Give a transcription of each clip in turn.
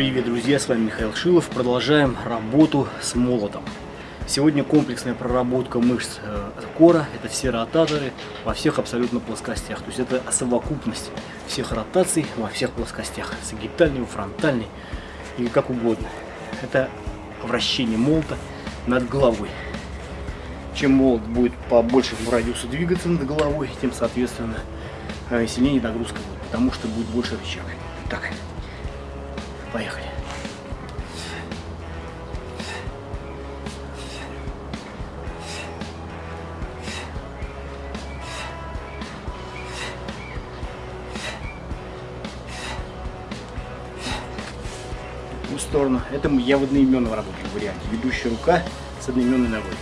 друзья, с вами Михаил Шилов. Продолжаем работу с молотом. Сегодня комплексная проработка мышц э, кора, это все ротаторы во всех абсолютно плоскостях. То есть это совокупность всех ротаций во всех плоскостях, сагитальной, фронтальной или как угодно. Это вращение молота над головой. Чем молот будет по большему радиусу двигаться над головой, тем, соответственно, э, сильнее нагрузка будет, потому что будет больше рычаг. Так, поехали. в сторону. Это я в одноименном работаю варианте. Ведущая рука с одноименной ногой.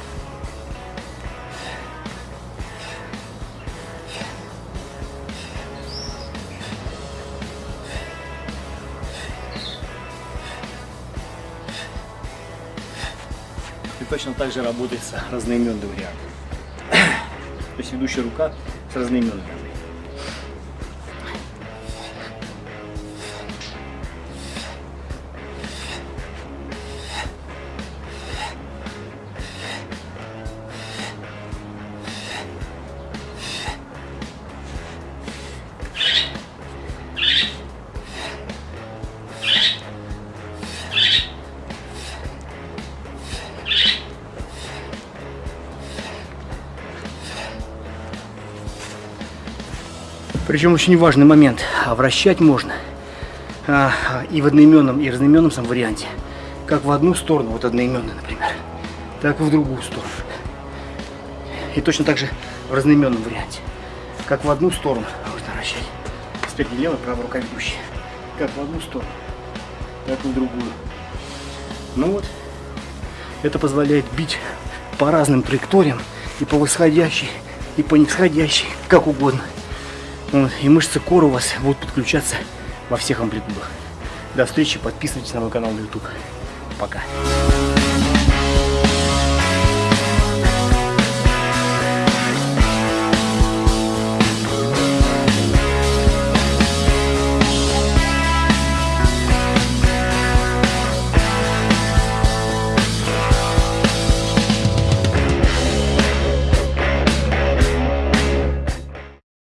И точно так же работает с разноименным вариантом. То есть ведущая рука с разноименной ногой. Причем очень важный момент. А вращать можно а, и в одноименном, и разноименном сам варианте. Как в одну сторону, вот одноименный, например, так и в другую сторону. И точно так же в разноименном варианте. Как в одну сторону можно вращать. Спереди левая, правая рука ведущая. Как в одну сторону, так и в другую. Ну вот, это позволяет бить по разным траекториям, и по восходящей, и по нисходящей, как угодно. Вот, и мышцы кора у вас будут подключаться во всех амплитудах. До встречи, подписывайтесь на мой канал на YouTube. Пока.